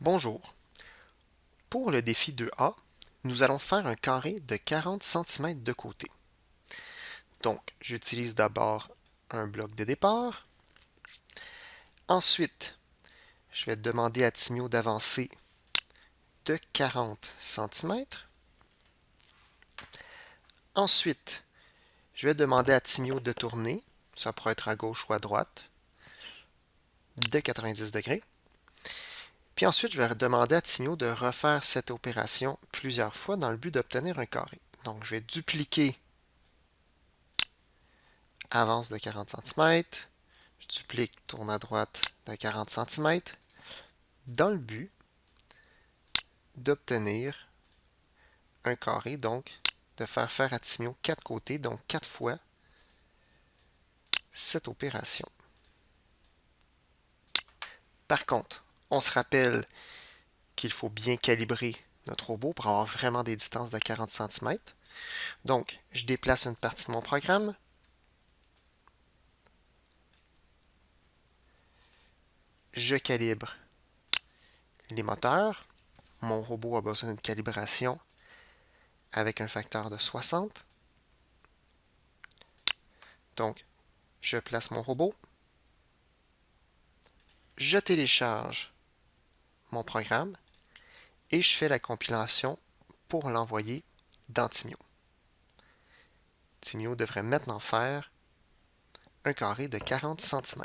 Bonjour. Pour le défi 2A, nous allons faire un carré de 40 cm de côté. Donc, j'utilise d'abord un bloc de départ. Ensuite, je vais demander à Timio d'avancer de 40 cm. Ensuite, je vais demander à Timio de tourner, ça pourrait être à gauche ou à droite, de 90 degrés. Puis ensuite, je vais demander à Timio de refaire cette opération plusieurs fois dans le but d'obtenir un carré. Donc, je vais dupliquer avance de 40 cm, je duplique tourne à droite de 40 cm, dans le but d'obtenir un carré, donc de faire faire à Timio quatre côtés, donc quatre fois cette opération. Par contre, on se rappelle qu'il faut bien calibrer notre robot pour avoir vraiment des distances de 40 cm. Donc, je déplace une partie de mon programme. Je calibre les moteurs. Mon robot a besoin d'une calibration avec un facteur de 60. Donc, je place mon robot. Je télécharge mon programme et je fais la compilation pour l'envoyer dans Timio. Timio devrait maintenant faire un carré de 40 cm.